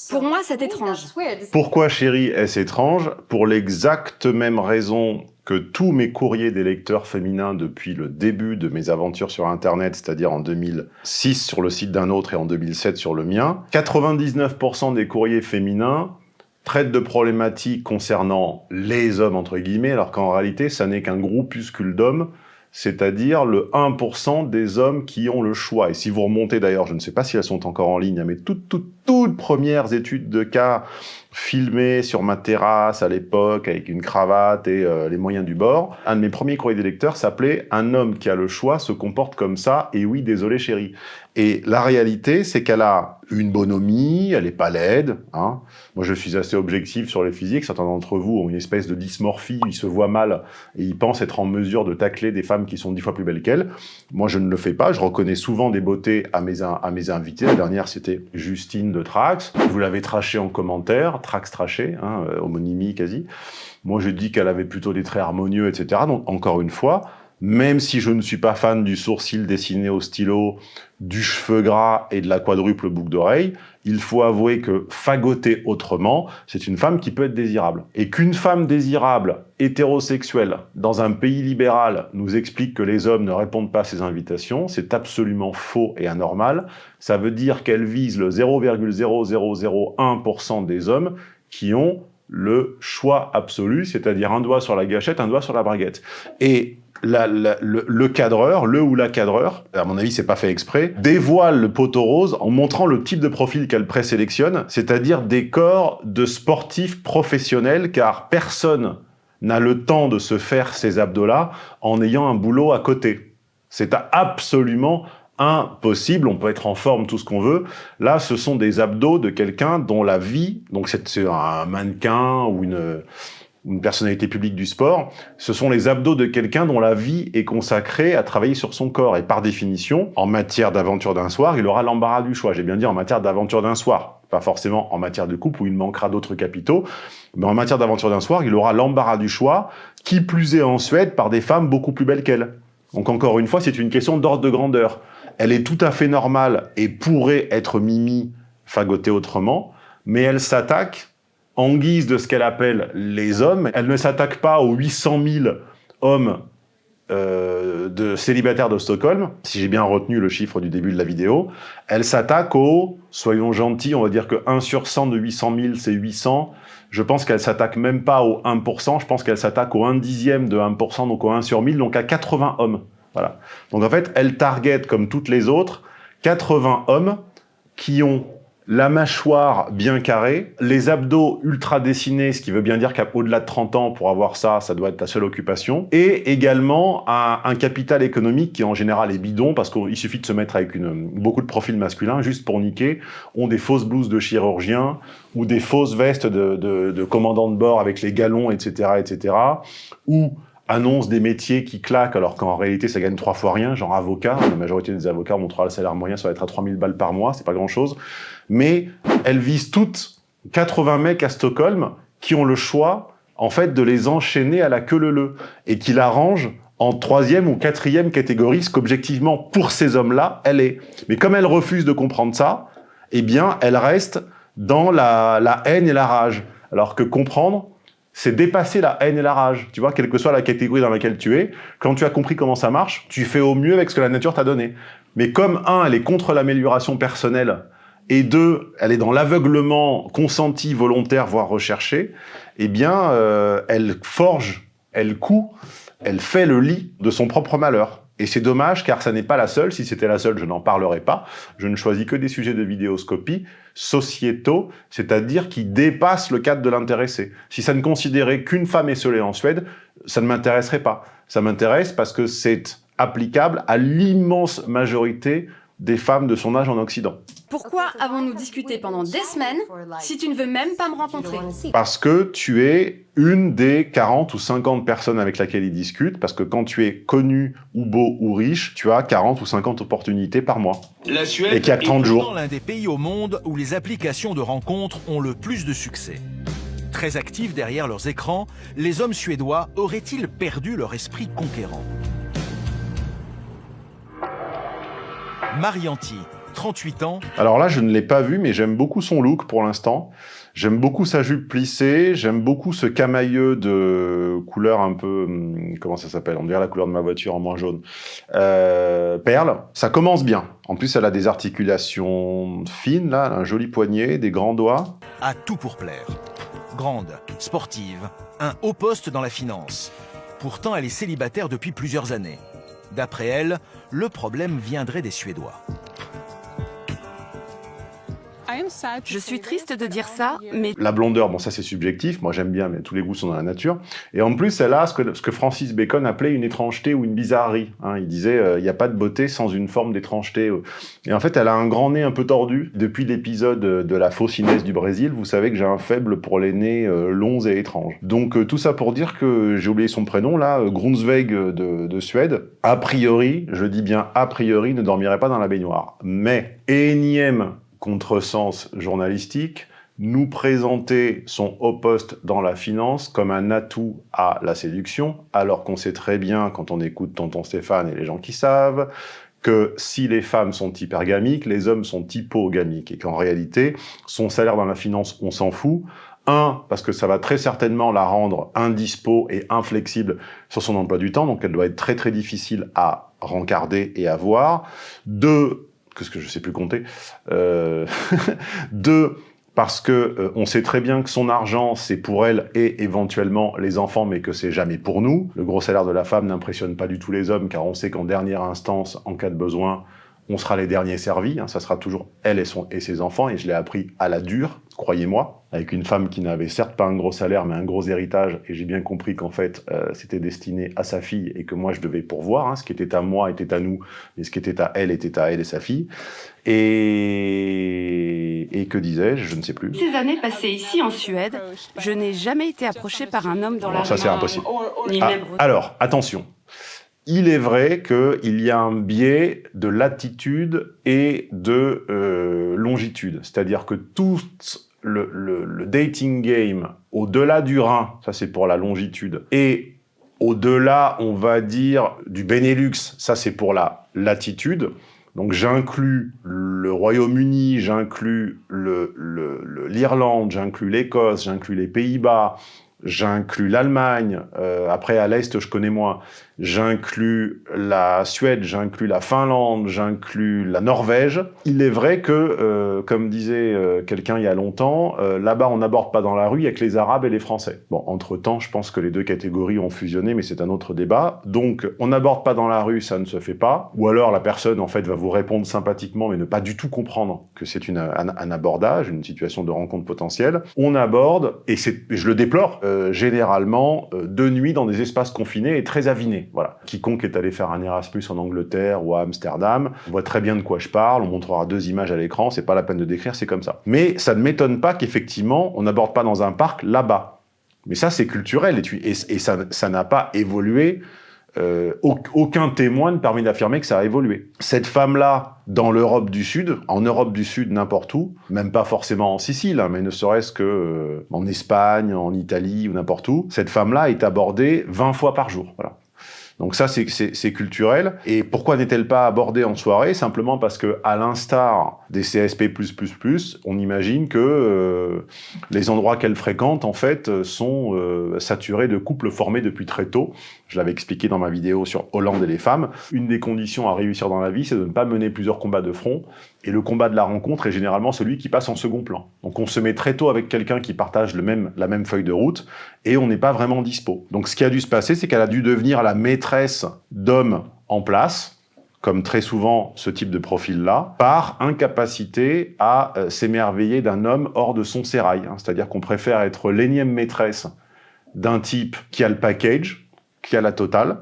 Pour moi, c'est étrange. Pourquoi, chérie, est-ce étrange? Pour l'exacte même raison que tous mes courriers des lecteurs féminins depuis le début de mes aventures sur Internet, c'est-à-dire en 2006 sur le site d'un autre et en 2007 sur le mien, 99% des courriers féminins traitent de problématiques concernant les hommes, entre guillemets, alors qu'en réalité, ça n'est qu'un groupuscule d'hommes c'est-à-dire le 1% des hommes qui ont le choix. Et si vous remontez d'ailleurs, je ne sais pas si elles sont encore en ligne, mais toutes, toutes, toutes premières études de cas filmées sur ma terrasse à l'époque avec une cravate et euh, les moyens du bord, un de mes premiers courriers des lecteurs s'appelait « Un homme qui a le choix se comporte comme ça, et oui, désolé chérie ». Et la réalité, c'est qu'elle a une bonhomie, elle est pas laide. Hein. Moi, je suis assez objectif sur les physiques. Certains d'entre vous ont une espèce de dysmorphie, ils se voient mal et ils pensent être en mesure de tacler des femmes qui sont dix fois plus belles qu'elles. Moi, je ne le fais pas. Je reconnais souvent des beautés à mes, à mes invités. La dernière, c'était Justine de Trax. Vous l'avez traché en commentaire, Trax traché, hein, euh, homonymie quasi. Moi, je dis qu'elle avait plutôt des traits harmonieux, etc. Donc, encore une fois, même si je ne suis pas fan du sourcil dessiné au stylo, du cheveu gras et de la quadruple boucle d'oreille, il faut avouer que fagoter autrement, c'est une femme qui peut être désirable. Et qu'une femme désirable, hétérosexuelle, dans un pays libéral, nous explique que les hommes ne répondent pas à ses invitations, c'est absolument faux et anormal. Ça veut dire qu'elle vise le 0,0001% des hommes qui ont le choix absolu, c'est-à-dire un doigt sur la gâchette, un doigt sur la braguette. Et le, cadreur, le ou la cadreur, à mon avis c'est pas fait exprès, dévoile le poteau rose en montrant le type de profil qu'elle présélectionne, c'est-à-dire des corps de sportifs professionnels, car personne n'a le temps de se faire ces abdos-là en ayant un boulot à côté. C'est absolument impossible, on peut être en forme tout ce qu'on veut. Là, ce sont des abdos de quelqu'un dont la vie, donc c'est un mannequin ou une une personnalité publique du sport, ce sont les abdos de quelqu'un dont la vie est consacrée à travailler sur son corps. Et par définition, en matière d'aventure d'un soir, il aura l'embarras du choix. J'ai bien dit en matière d'aventure d'un soir, pas forcément en matière de couple où il manquera d'autres capitaux, mais en matière d'aventure d'un soir, il aura l'embarras du choix, qui plus est en Suède par des femmes beaucoup plus belles qu'elle. Donc encore une fois, c'est une question d'ordre de grandeur. Elle est tout à fait normale et pourrait être Mimi fagotée autrement, mais elle s'attaque en guise de ce qu'elle appelle les hommes. Elle ne s'attaque pas aux 800 000 hommes euh, de célibataires de Stockholm, si j'ai bien retenu le chiffre du début de la vidéo, elle s'attaque au, soyons gentils, on va dire que 1 sur 100 de 800 000, c'est 800. Je pense qu'elle s'attaque même pas au 1%, je pense qu'elle s'attaque au 1 dixième de 1%, donc au 1 sur 1000, donc à 80 hommes. Voilà. Donc en fait, elle target, comme toutes les autres, 80 hommes qui ont la mâchoire bien carrée, les abdos ultra dessinés, ce qui veut bien dire qu'au-delà de 30 ans, pour avoir ça, ça doit être ta seule occupation, et également un, capital économique qui en général est bidon, parce qu'il suffit de se mettre avec beaucoup de profils masculins, juste pour niquer, ont des fausses blouses de chirurgien, ou des fausses vestes de, de, de commandant de bord avec les galons, etc., etc., ou annonce des métiers qui claquent alors qu'en réalité ça gagne trois fois rien, genre avocat, la majorité des avocats montrera le salaire moyen ça va être à 3000 balles par mois, c'est pas grand chose mais elles visent toutes 80 mecs à Stockholm qui ont le choix, en fait, de les enchaîner à la queue leu et qui l'arrangent en troisième ou quatrième catégorie, ce qu'objectivement, pour ces hommes-là, elle est. Mais comme elle refuse de comprendre ça, eh bien, elle reste dans la, la haine et la rage. Alors que comprendre, c'est dépasser la haine et la rage. Tu vois, quelle que soit la catégorie dans laquelle tu es, quand tu as compris comment ça marche, tu fais au mieux avec ce que la nature t'a donné. Mais comme, un, elle est contre l'amélioration personnelle, et deux, elle est dans l'aveuglement consenti, volontaire, voire recherché, eh bien, euh, elle forge, elle coud, elle fait le lit de son propre malheur. Et c'est dommage, car ça n'est pas la seule. Si c'était la seule, je n'en parlerai pas. Je ne choisis que des sujets de vidéoscopie sociétaux, c'est-à-dire qui dépassent le cadre de l'intéressé. Si ça ne considérait qu'une femme esselée en Suède, ça ne m'intéresserait pas. Ça m'intéresse parce que c'est applicable à l'immense majorité des femmes de son âge en Occident. Pourquoi avons-nous discuté pendant des semaines si tu ne veux même pas me rencontrer? Parce que tu es une des 40 ou 50 personnes avec lesquelles ils discutent, parce que quand tu es connu ou beau ou riche, tu as 40 ou 50 opportunités par mois. La Suède et qui a 30 jours. l'un des pays au monde où les applications de rencontres ont le plus de succès. Très actifs derrière leurs écrans, les hommes suédois auraient-ils perdu leur esprit conquérant? Marianti, 38 ans. Alors là, je ne l'ai pas vu, mais j'aime beaucoup son look pour l'instant. J'aime beaucoup sa jupe plissée, j'aime beaucoup ce camailleux de couleur un peu... Hum, comment ça s'appelle? On dirait la couleur de ma voiture en moins jaune. Euh, perle, ça commence bien. En plus, elle a des articulations fines, là, un joli poignet, des grands doigts. À tout pour plaire. Grande, sportive, un haut poste dans la finance. Pourtant, elle est célibataire depuis plusieurs années. D'après elle, le problème viendrait des Suédois. Je suis triste de dire ça, mais... La blondeur, bon ça c'est subjectif, moi j'aime bien, mais tous les goûts sont dans la nature. Et en plus, elle a ce que, Francis Bacon appelait une étrangeté ou une bizarrerie. Hein. Il disait, euh, il n'y a pas de beauté sans une forme d'étrangeté. Et en fait, elle a un grand nez un peu tordu. Depuis l'épisode de la fausse Inès du Brésil, vous savez que j'ai un faible pour les nez euh, longs et étranges. Donc euh, tout ça pour dire que, j'ai oublié son prénom là, Grunsweg de, de Suède, a priori, je dis bien a priori, ne dormirait pas dans la baignoire. Mais, énième contresens journalistique, nous présenter son haut poste dans la finance comme un atout à la séduction, alors qu'on sait très bien, quand on écoute Tonton Stéphane et les gens qui savent, que si les femmes sont hypergamiques, les hommes sont hypogamiques, et qu'en réalité, son salaire dans la finance, on s'en fout. Un, parce que ça va très certainement la rendre indispo et inflexible sur son emploi du temps, donc elle doit être très très difficile à rencarder et à voir. Deux, qu'est-ce que je sais plus compter. Euh, deux, parce que euh, on sait très bien que son argent, c'est pour elle et éventuellement les enfants, mais que c'est jamais pour nous. Le gros salaire de la femme n'impressionne pas du tout les hommes, car on sait qu'en dernière instance, en cas de besoin, on sera les derniers servis, hein, ça sera toujours elle et, son, et ses enfants, et je l'ai appris à la dure, croyez-moi, avec une femme qui n'avait certes pas un gros salaire, mais un gros héritage, et j'ai bien compris qu'en fait, euh, c'était destiné à sa fille, et que moi, je devais pourvoir, hein, ce qui était à moi était à nous, mais ce qui était à elle était à elle et sa fille. Et, et que disais-je Je ne sais plus. Ces années passées ici en Suède, je n'ai jamais été approché par un homme dans la la... Ça, c'est impossible. Ah, alors, attention, il est vrai qu'il y a un biais de latitude et de euh, longitude. C'est-à-dire que tout le, dating game, au-delà du Rhin, ça c'est pour la longitude, et au-delà, on va dire, du Benelux, ça c'est pour la latitude, donc j'inclus le Royaume-Uni, j'inclus l'Irlande, j'inclus l'Écosse, j'inclus les Pays-Bas, j'inclus l'Allemagne, euh, après à l'Est je connais moins, j'inclus la Suède, j'inclus la Finlande, j'inclus la Norvège. Il est vrai que, euh, comme disait euh, quelqu'un il y a longtemps, euh, là-bas on n'aborde pas dans la rue avec les Arabes et les Français. Bon, entre-temps, je pense que les deux catégories ont fusionné, mais c'est un autre débat. Donc, on n'aborde pas dans la rue, ça ne se fait pas. Ou alors la personne, en fait, va vous répondre sympathiquement, mais ne pas du tout comprendre que c'est un, un, abordage, une situation de rencontre potentielle. On aborde, et je le déplore, généralement de nuit dans des espaces confinés et très avinés. Voilà. Quiconque est allé faire un Erasmus en Angleterre ou à Amsterdam voit très bien de quoi je parle, on montrera deux images à l'écran, c'est pas la peine de décrire, c'est comme ça. Mais ça ne m'étonne pas qu'effectivement, on n'aborde pas dans un parc là-bas. Mais ça, c'est culturel, et, ça n'a pas évolué euh, aucun témoin ne permet d'affirmer que ça a évolué. Cette femme-là, dans l'Europe du Sud, en Europe du Sud, n'importe où, même pas forcément en Sicile, hein, mais ne serait-ce que euh, en Espagne, en Italie ou n'importe où, cette femme-là est abordée 20 fois par jour. Voilà. Donc ça, c'est culturel. Et pourquoi n'est-elle pas abordée en soirée? Simplement parce que, à l'instar des CSP++, on imagine que euh, les endroits qu'elle fréquente, en fait, sont euh, saturés de couples formés depuis très tôt. Je l'avais expliqué dans ma vidéo sur Hollande et les femmes. Une des conditions à réussir dans la vie, c'est de ne pas mener plusieurs combats de front. Et le combat de la rencontre est généralement celui qui passe en second plan. Donc on se met très tôt avec quelqu'un qui partage le même, la même feuille de route, et on n'est pas vraiment dispo. Donc ce qui a dû se passer, c'est qu'elle a dû devenir la maîtresse d'hommes en place, comme très souvent ce type de profil-là, par incapacité à euh, s'émerveiller d'un homme hors de son sérail. Hein. C'est-à-dire qu'on préfère être l'énième maîtresse d'un type qui a le package, qui a la totale,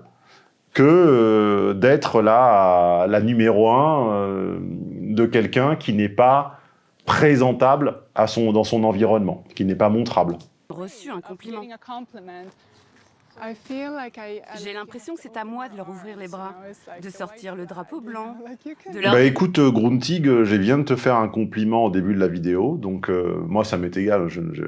que euh, d'être la, la numéro un euh, de quelqu'un qui n'est pas présentable à son, dans son environnement, qui n'est pas montrable. Reçu un compliment. J'ai l'impression que c'est à moi de leur ouvrir les bras, de sortir le drapeau blanc, de leur... Bah écoute, euh, Gruntig, je viens de te faire un compliment au début de la vidéo, donc euh, moi ça m'est égal, je, je,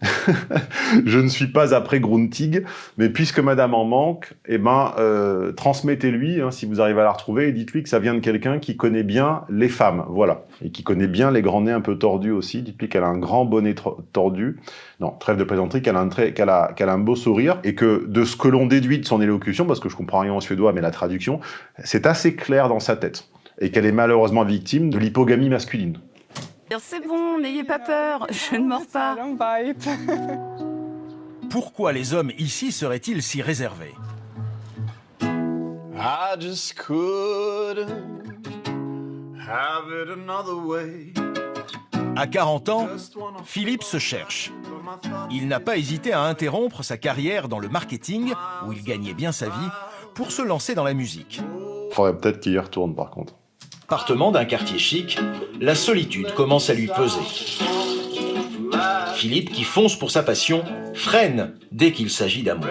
je, ne suis pas après Gruntig, mais puisque madame en manque, eh ben, euh, transmettez-lui, hein, si vous arrivez à la retrouver, et dites-lui que ça vient de quelqu'un qui connaît bien les femmes, voilà, et qui connaît bien les grands nez un peu tordus aussi, dites-lui qu'elle a un grand bonnet tordu, non, trêve de plaisanterie, qu'elle a, un a un beau sourire, et que de ce que l'on déduit de son élocution, parce que je comprends rien en suédois, mais la traduction, c'est assez clair dans sa tête, et qu'elle est malheureusement victime de l'hypogamie masculine. C'est bon, n'ayez pas peur, je ne mords pas. Pourquoi les hommes ici seraient-ils si réservés? À 40 ans, Philippe se cherche. Il n'a pas hésité à interrompre sa carrière dans le marketing, où il gagnait bien sa vie, pour se lancer dans la musique. Faudrait peut-être qu'il y retourne par contre appartement d'un quartier chic, la solitude commence à lui peser. Philippe, qui fonce pour sa passion, freine dès qu'il s'agit d'amour.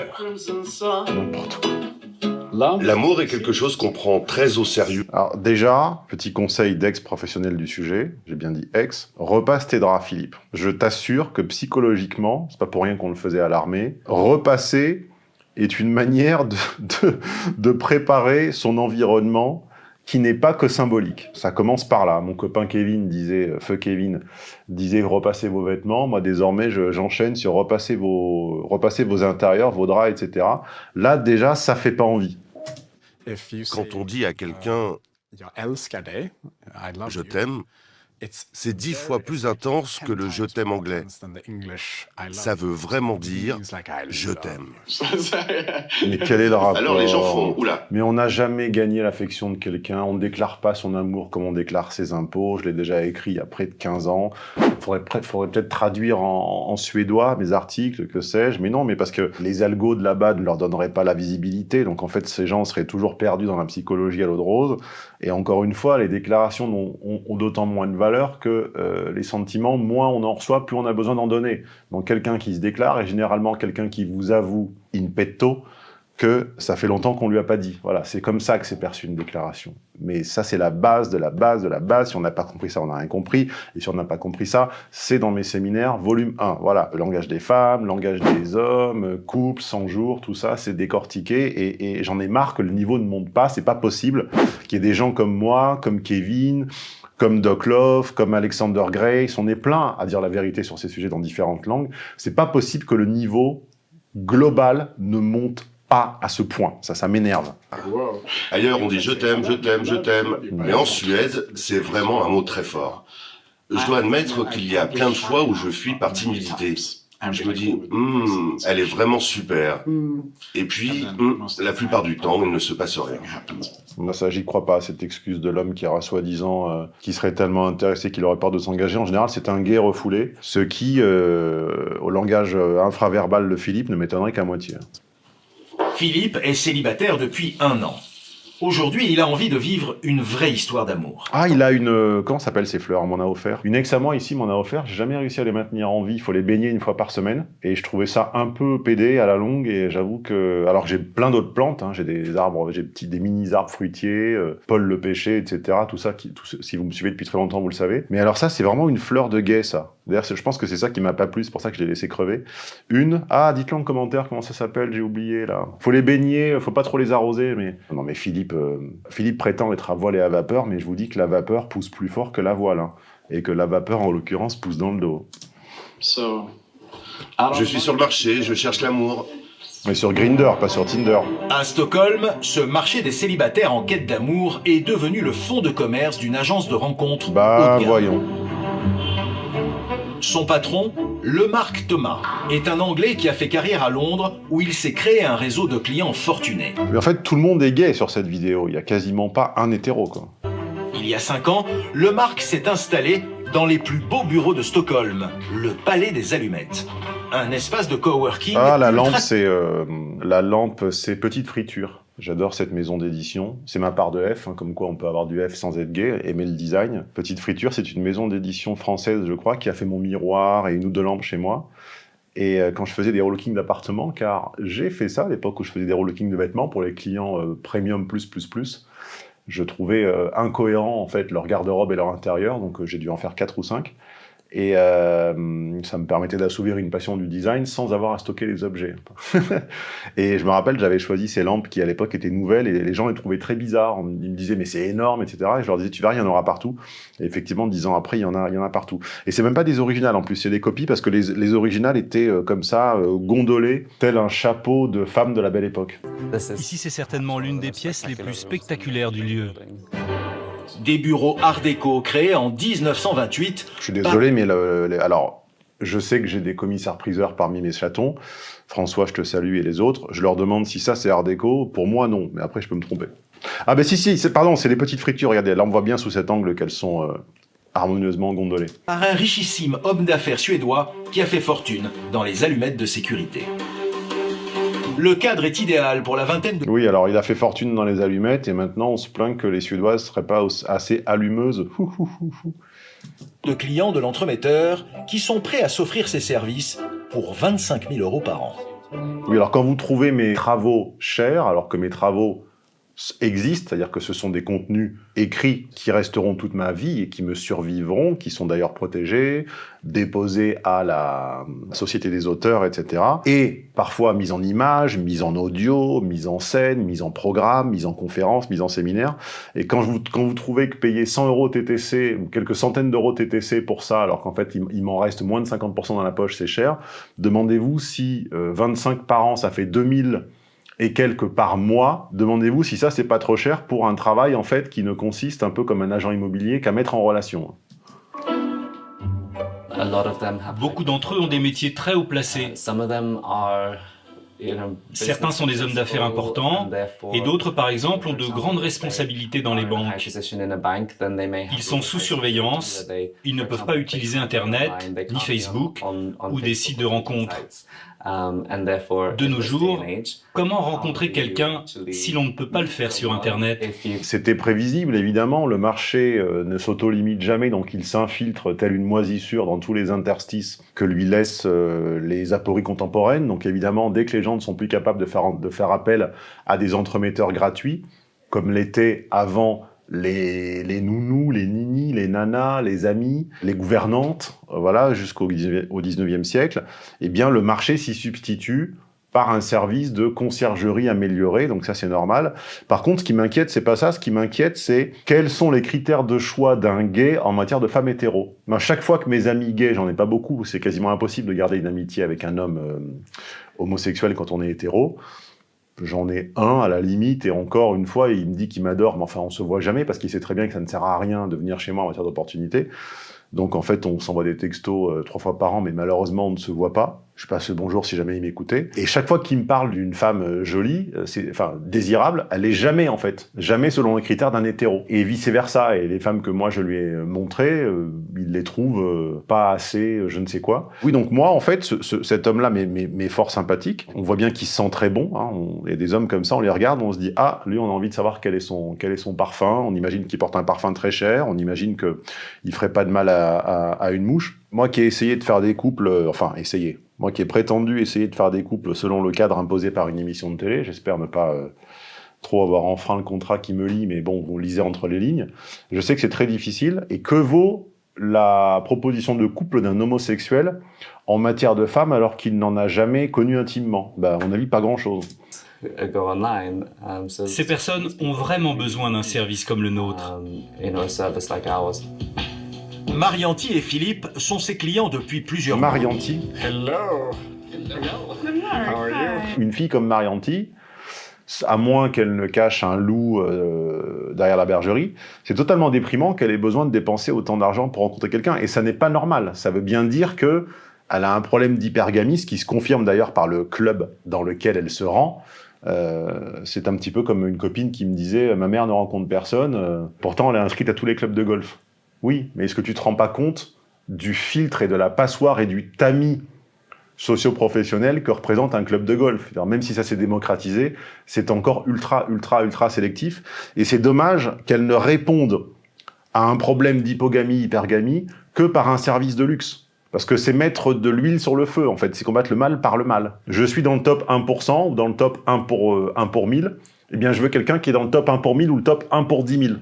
L'amour est quelque chose qu'on prend très au sérieux. Alors déjà, petit conseil d'ex-professionnel du sujet, j'ai bien dit ex, repasse tes draps Philippe. Je t'assure que psychologiquement, c'est pas pour rien qu'on le faisait à l'armée, repasser est une manière de, de, de préparer son environnement qui n'est pas que symbolique. Ça commence par là. Mon copain Kevin disait, euh, feu Kevin, disait repassez vos vêtements. Moi, désormais, j'enchaîne sur repasser vos, repasser vos intérieurs, vos draps, etc. Là, déjà, ça fait pas envie. Quand on dit à quelqu'un je t'aime, c'est dix fois plus intense que le « je t'aime » anglais. Ça veut vraiment dire « je t'aime ». Mais quel est le rapport Alors les gens font « oula ». Mais on n'a jamais gagné l'affection de quelqu'un, on ne déclare pas son amour comme on déclare ses impôts, je l'ai déjà écrit il y a près de 15 ans. Il faudrait, peut-être traduire en, suédois mes articles, que sais-je, mais non, mais parce que les algos de là-bas ne leur donneraient pas la visibilité, donc en fait ces gens seraient toujours perdus dans la psychologie à l'eau de rose, et encore une fois, les déclarations ont, d'autant moins de valeur que euh, les sentiments, moins on en reçoit, plus on a besoin d'en donner. Donc quelqu'un qui se déclare est généralement quelqu'un qui vous avoue in petto que ça fait longtemps qu'on lui a pas dit. Voilà, c'est comme ça que c'est perçu une déclaration. Mais ça, c'est la base de la base de la base. Si on n'a pas compris ça, on n'a rien compris. Et si on n'a pas compris ça, c'est dans mes séminaires, volume 1. Voilà, le langage des femmes, langage des hommes, couple, 100 jours, tout ça, c'est décortiqué. Et, j'en ai marre que le niveau ne monte pas. C'est pas possible qu'il y ait des gens comme moi, comme Kevin, comme Doc Love, comme Alexander Grace, on est plein à dire la vérité sur ces sujets dans différentes langues. C'est pas possible que le niveau global ne monte pas à ce point. Ça, ça m'énerve. Ailleurs, on dit je t'aime, je t'aime, je t'aime. Mais en Suède, c'est vraiment un mot très fort. Je dois admettre qu'il y a plein de fois où je fuis par timidité. Je me dis, hmm, elle est vraiment super. Et puis, hmm, la plupart du temps, il ne se passe rien. Moi, ça, j'y crois pas, cette excuse de l'homme qui aura soi-disant, euh, qui serait tellement intéressé qu'il aurait peur de s'engager. En général, c'est un gay refoulé, ce qui, euh, au langage euh, infraverbal de Philippe, ne m'étonnerait qu'à moitié. Philippe est célibataire depuis un an. Aujourd'hui, il a envie de vivre une vraie histoire d'amour. Ah, il a une... Euh, comment s'appelle ces fleurs On m'en a offert? Une ex à moi ici m'en a offert. J'ai jamais réussi à les maintenir en vie. Il faut les baigner une fois par semaine. Et je trouvais ça un peu pédé à la longue. Et j'avoue que... Alors que j'ai plein d'autres plantes. Hein. J'ai des arbres, j'ai des mini-arbres fruitiers, euh, Paul le pêcher, etc. Tout ça, si vous me suivez depuis très longtemps, vous le savez. Mais alors ça, c'est vraiment une fleur de guet, ça. D'ailleurs, je pense que c'est ça qui m'a pas plu. C'est pour ça que je l'ai laissé crever. Une... Ah, dites-le en commentaire comment ça s'appelle. J'ai oublié, là. Faut les baigner. Faut pas trop les arroser. Mais... Non, mais Philippe... Euh, Philippe Philippe prétend être à voile et à vapeur, mais je vous dis que la vapeur pousse plus fort que la voile. Hein, et que la vapeur, en l'occurrence, pousse dans le dos. je suis sur le marché, je cherche l'amour. Mais sur Grinder, pas sur Tinder. À Stockholm, ce marché des célibataires en quête d'amour est devenu le fonds de commerce d'une agence de rencontres. Bah, voyons. Son patron, Lemarc Thomas, est un Anglais qui a fait carrière à Londres où il s'est créé un réseau de clients fortunés. Mais en fait, tout le monde est gay sur cette vidéo. Il n'y a quasiment pas un hétéro, quoi. Il y a cinq ans, Lemarc s'est installé dans les plus beaux bureaux de Stockholm, le Palais des Allumettes. Un espace de coworking... Ah, la lampe, c'est euh, la lampe, c'est petite friture. J'adore cette maison d'édition. C'est ma part de F, hein, comme quoi on peut avoir du F sans être gay, aimer le design. Petite Friture, c'est une maison d'édition française, je crois, qui a fait mon miroir et une ou deux lampes chez moi. Et euh, quand je faisais des relookings d'appartements, car j'ai fait ça à l'époque où je faisais des relookings de vêtements pour les clients euh, premium plus plus plus, je trouvais euh, incohérent en fait leur garde-robe et leur intérieur, donc j'ai dû en faire quatre ou cinq. Et euh, ça me permettait d'assouvir une passion du design sans avoir à stocker les objets. et je me rappelle, j'avais choisi ces lampes qui à l'époque étaient nouvelles et les gens les trouvaient très bizarres. Ils me disaient mais c'est énorme, etc. Et je leur disais tu verras, il y en aura partout. Et effectivement, dix ans après, il y en a, partout. Et c'est même pas des originales en plus, c'est des copies parce que les, les originales étaient euh, comme ça, euh, gondolées, tel un chapeau de femme de la belle époque. Ici, c'est certainement l'une des pièces les plus spectaculaires du lieu des bureaux art déco créés en 1928. Je suis désolé, mais alors, je sais que j'ai des commissaires-priseurs parmi mes chatons. François, je te salue, et les autres. Je leur demande si ça, c'est art déco. Pour moi, non. Mais après, je peux me tromper. Ah ben si, si, pardon, c'est les petites fritures. Regardez, là, on voit bien sous cet angle qu'elles sont euh, harmonieusement gondolées. Par un richissime homme d'affaires suédois qui a fait fortune dans les allumettes de sécurité. Le cadre est idéal pour la vingtaine de... Oui, alors il a fait fortune dans les allumettes et maintenant on se plaint que les Suédoises seraient pas assez allumeuses. de clients de l'entremetteur qui sont prêts à s'offrir ses services pour 25 000 euros par an. Oui, alors quand vous trouvez mes travaux chers, alors que mes travaux existent, c'est-à-dire que ce sont des contenus écrits qui resteront toute ma vie et qui me survivront, qui sont d'ailleurs protégés, déposés à la Société des auteurs, etc. Et parfois mis en image, mis en audio, mis en scène, mis en programme, mis en conférence, mis en séminaire. Et quand vous, quand vous trouvez que payer 100 euros TTC ou quelques centaines d'euros TTC pour ça, alors qu'en fait il, m'en reste moins de 50% dans la poche, c'est cher, demandez-vous si 25 euh, par an, ça fait 2000 et quelques par mois, demandez-vous si ça c'est pas trop cher pour un travail en fait qui ne consiste un peu comme un agent immobilier qu'à mettre en relation. Beaucoup d'entre eux ont des métiers très haut placés. Certains sont des hommes d'affaires importants, et d'autres, par exemple, ont de grandes responsabilités dans les banques. Ils sont sous surveillance, ils ne peuvent pas utiliser Internet, ni Facebook, ou des sites de rencontres. Um, de nos jours, comment rencontrer quelqu'un si l'on ne peut pas le faire sur Internet C'était prévisible, évidemment. Le marché euh, ne s'auto-limite jamais, donc il s'infiltre tel une moisissure dans tous les interstices que lui laissent euh, les apories contemporaines. Donc évidemment, dès que les gens ne sont plus capables de faire, de faire appel à des entremetteurs gratuits, comme l'était avant les, nounous, les ninis, les nanas, les amis, les gouvernantes, euh, voilà, jusqu'au 19e siècle, eh bien le marché s'y substitue par un service de conciergerie amélioré, donc ça c'est normal. Par contre, ce qui m'inquiète, c'est pas ça, ce qui m'inquiète, c'est quels sont les critères de choix d'un gay en matière de femme hétéro. Chaque fois que mes amis gays, j'en ai pas beaucoup, c'est quasiment impossible de garder une amitié avec un homme euh, homosexuel quand on est hétéro, J'en ai un à la limite, et encore une fois, il me dit qu'il m'adore, mais enfin, on se voit jamais parce qu'il sait très bien que ça ne sert à rien de venir chez moi en matière d'opportunité. Donc en fait, on s'envoie des textos euh, trois fois par an, mais malheureusement, on ne se voit pas. Je passe le bonjour si jamais il m'écoutait. Et chaque fois qu'il me parle d'une femme euh, jolie, euh, c'est, enfin désirable, elle est jamais en fait, jamais selon les critères d'un hétéro. Et vice versa. Et les femmes que moi je lui ai montrées, il les trouve pas assez, je ne sais quoi. Oui, donc moi en fait, ce, cet homme-là m'est fort sympathique. On voit bien qu'il sent très bon. Hein. On, et des hommes comme ça, on les regarde, on se dit ah, lui, on a envie de savoir quel est son quel est son parfum. On imagine qu'il porte un parfum très cher. On imagine que il ferait pas de mal à, à, à une mouche. Moi qui ai essayé de faire des couples, enfin essayé, moi qui ai prétendu essayer de faire des couples selon le cadre imposé par une émission de télé, j'espère ne pas euh, trop avoir enfreint le contrat qui me lie, mais bon, vous lisez entre les lignes, je sais que c'est très difficile, et que vaut la proposition de couple d'un homosexuel en matière de femme alors qu'il n'en a jamais connu intimement? Ben, À mon avis, pas grand-chose. Ces personnes ont vraiment besoin d'un service comme le nôtre. Marianti et Philippe sont ses clients depuis plusieurs mois. Marianti Hello. Une fille comme Marianti, à moins qu'elle ne cache un loup euh, derrière la bergerie, c'est totalement déprimant qu'elle ait besoin de dépenser autant d'argent pour rencontrer quelqu'un. Et ça n'est pas normal. Ça veut bien dire que elle a un problème d'hypergamie, ce qui se confirme d'ailleurs par le club dans lequel elle se rend. Euh, c'est un petit peu comme une copine qui me disait « ma mère ne rencontre personne, euh, pourtant elle est inscrite à tous les clubs de golf ». Oui, mais est-ce que tu te rends pas compte du filtre et de la passoire et du tamis socio-professionnel que représente un club de golf? Même si ça s'est démocratisé, c'est encore ultra, ultra, ultra sélectif. Et c'est dommage qu'elle ne réponde à un problème d'hypogamie, hypergamie, que par un service de luxe. Parce que c'est mettre de l'huile sur le feu, en fait. C'est combattre le mal par le mal. Je suis dans le top 1% ou dans le top 1 pour, 1 euh, pour 1000. Eh bien, je veux quelqu'un qui est dans le top 1 pour 1000 ou le top 1 pour 10 000.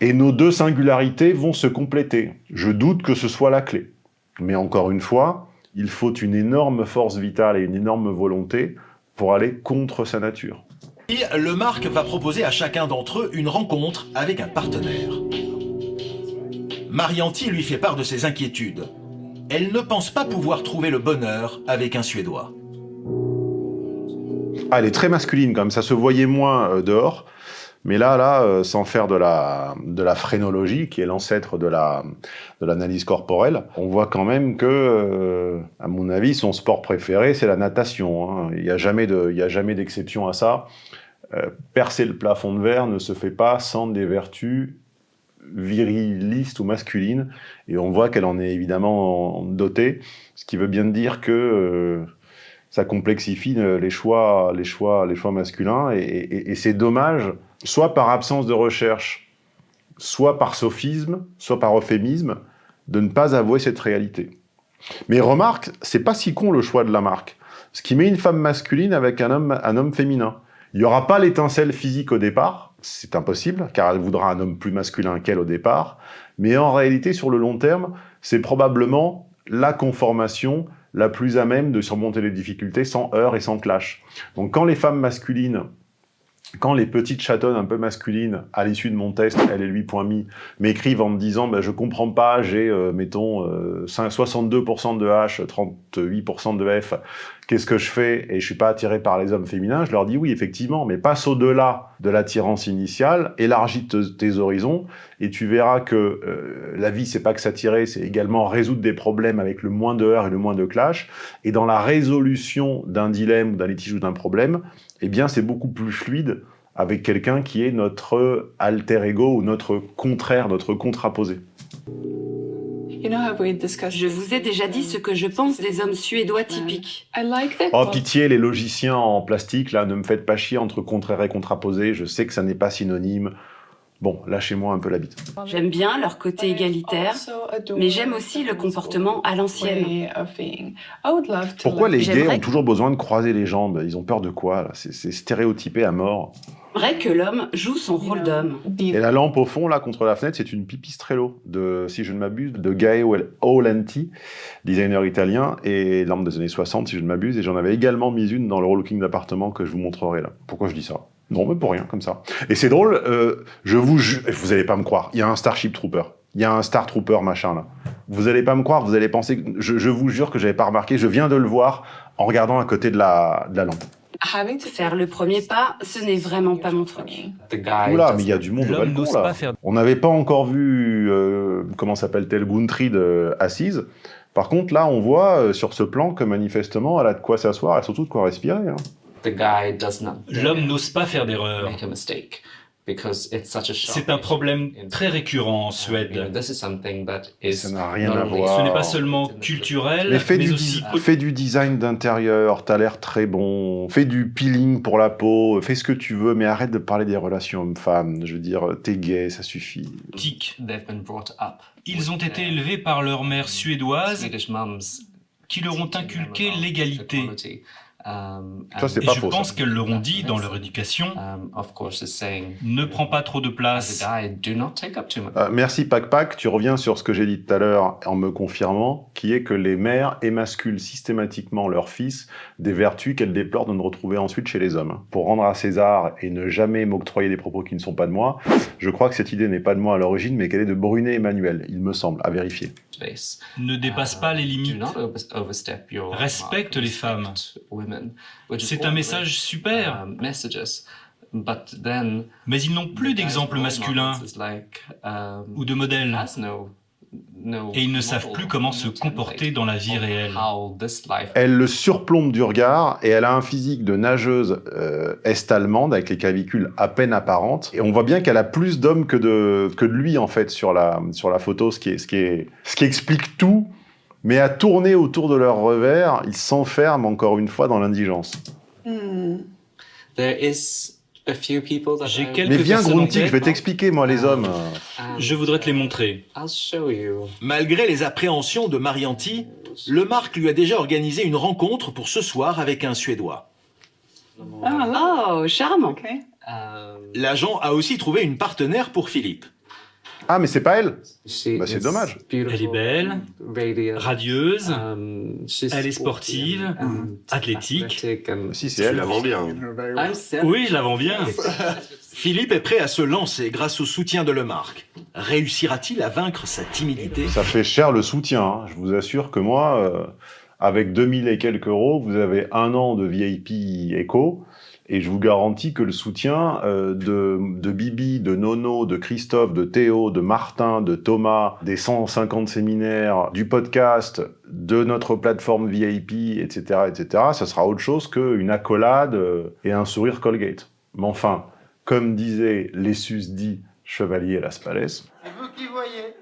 Et nos deux singularités vont se compléter. Je doute que ce soit la clé. Mais encore une fois, il faut une énorme force vitale et une énorme volonté pour aller contre sa nature. Et le Marc va proposer à chacun d'entre eux une rencontre avec un partenaire. Marianti lui fait part de ses inquiétudes. Elle ne pense pas pouvoir trouver le bonheur avec un Suédois. Ah, elle est très masculine quand même, ça se voyait moins euh, dehors. Mais là, là, euh, sans faire de la, de la phrénologie, qui est l'ancêtre de la de l'analyse corporelle, on voit quand même que, euh, à mon avis, son sport préféré, c'est la natation. Hein. Il n'y a jamais de, d'exception à ça. Euh, percer le plafond de verre ne se fait pas sans des vertus virilistes ou masculines, et on voit qu'elle en est évidemment dotée, ce qui veut bien dire que ça complexifie les choix, les choix, les choix masculins, et c'est dommage soit par absence de recherche, soit par sophisme, soit par euphémisme, de ne pas avouer cette réalité. Mais remarque, c'est pas si con le choix de la marque. Ce qui met une femme masculine avec un homme, un homme féminin. Il n'y aura pas l'étincelle physique au départ, c'est impossible, car elle voudra un homme plus masculin qu'elle au départ, mais en réalité, sur le long terme, c'est probablement la conformation la plus à même de surmonter les difficultés sans heurts et sans clash. Donc quand les femmes masculines quand les petites chatonnes un peu masculines, à l'issue de mon test, elle et lui m'écrivent en me disant bah, je comprends pas, j'ai, euh, mettons, 62% euh, de H, 38% de F, qu'est-ce que je fais? Et je suis pas attiré par les hommes féminins, je leur dis oui, effectivement, mais passe au-delà de l'attirance initiale, élargis tes horizons, et tu verras que euh, la vie, c'est pas que s'attirer, c'est également résoudre des problèmes avec le moins de heurts et le moins de clash, et dans la résolution d'un dilemme, d'un litige ou d'un problème, eh bien c'est beaucoup plus fluide avec quelqu'un qui est notre alter ego ou notre contraire, notre contraposé. Je vous ai déjà dit ce que je pense des hommes suédois typiques. Oh pitié, les logiciens en plastique, là, ne me faites pas chier entre contraire et contraposé, je sais que ça n'est pas synonyme. Bon, lâchez-moi un peu la bite. J'aime bien leur côté égalitaire, mais j'aime aussi le comportement à l'ancienne. Pourquoi les gays ont toujours besoin de croiser les jambes? Ils ont peur de quoi C'est stéréotypé à mort. Vrai que l'homme joue son rôle d'homme. Et la lampe au fond, là, contre la fenêtre, c'est une pipistrello, de, si je ne m'abuse, de Gaio Aulenti, designer italien, et lampe des années 60, si je ne m'abuse, et j'en avais également mis une dans le looking d'appartement que je vous montrerai là. Pourquoi je dis ça? Non, mais pour rien, comme ça. Et c'est drôle, euh, je vous jure, vous allez pas me croire, il y a un Starship Trooper, il y a un Star Trooper machin là. Vous allez pas me croire, vous allez penser, je, je vous jure que j'avais pas remarqué, je viens de le voir en regardant à côté de la, de la lampe. Faire le premier pas, ce n'est vraiment pas mon truc. Oula, mais il y a du monde au balcon, là. On n'avait pas encore vu, euh, comment s'appelle-t-elle, Guntrid euh, assise. Par contre, là, on voit euh, sur ce plan que manifestement, elle a de quoi s'asseoir et surtout de quoi respirer. Hein. L'homme n'ose pas faire d'erreur. C'est un problème très récurrent en Suède. Ça n'a rien à voir. Ce n'est pas seulement culturel, mais, fais mais du, aussi... Fais du design d'intérieur, t'as l'air très bon, fais du peeling pour la peau, fais ce que tu veux, mais arrête de parler des relations hommes-femmes. Je veux dire, t'es gay, ça suffit. Tic. Ils ont été élevés par leur mère suédoise qui leur ont inculqué l'égalité. Ça, c'est Et pas je faux, pense qu'elles leur ont dit dans leur éducation, ne prends pas trop de place. Euh, merci Pac Pac, tu reviens sur ce que j'ai dit tout à l'heure en me confirmant, qui est que les mères émasculent systématiquement leurs fils des vertus qu'elles déplorent de ne retrouver ensuite chez les hommes. Pour rendre à César et ne jamais m'octroyer des propos qui ne sont pas de moi, je crois que cette idée n'est pas de moi à l'origine, mais qu'elle est de Brunet Emmanuel, il me semble, à vérifier. Ne dépasse pas les limites. Respecte les femmes. C'est un message super. Mais ils n'ont plus d'exemple masculin ou de modèle. Et ils ne savent plus comment se comporter dans la vie réelle. Elle le surplombe du regard et elle a un physique de nageuse euh, est-allemande avec les clavicules à peine apparentes. Et on voit bien qu'elle a plus d'hommes que de, que de lui en fait sur la, sur la photo, ce qui, est, ce, qui est, ce qui explique tout. Mais à tourner autour de leur revers, ils s'enferment encore une fois dans l'indigence. J'ai quelques Mais viens Gruntig, je vais t'expliquer moi les hommes. Je voudrais te les montrer. Malgré les appréhensions de Marianti, le Marc lui a déjà organisé une rencontre pour ce soir avec un Suédois. Oh, charmant. L'agent a aussi trouvé une partenaire pour Philippe. Ah mais c'est pas elle Bah c'est dommage. Elle est belle, radieuse, elle est sportive, athlétique. Si c'est Tu elle. la vends bien. Oui, je la vends bien. Philippe est prêt à se lancer grâce au soutien de Lemarque. Réussira-t-il à vaincre sa timidité? Ça fait cher le soutien. hein. Je vous assure que moi, euh, avec 2000 et quelques euros, vous avez un an de VIP éco. Et je vous garantis que le soutien euh, de, de Bibi, de Nono, de Christophe, de Théo, de Martin, de Thomas, des 150 séminaires, du podcast, de notre plateforme VIP, etc., etc., ça sera autre chose qu'une accolade euh, et un sourire Colgate. Mais enfin, comme disait Lessus dit Chevalier Las Palais, C'est vous qui voyez.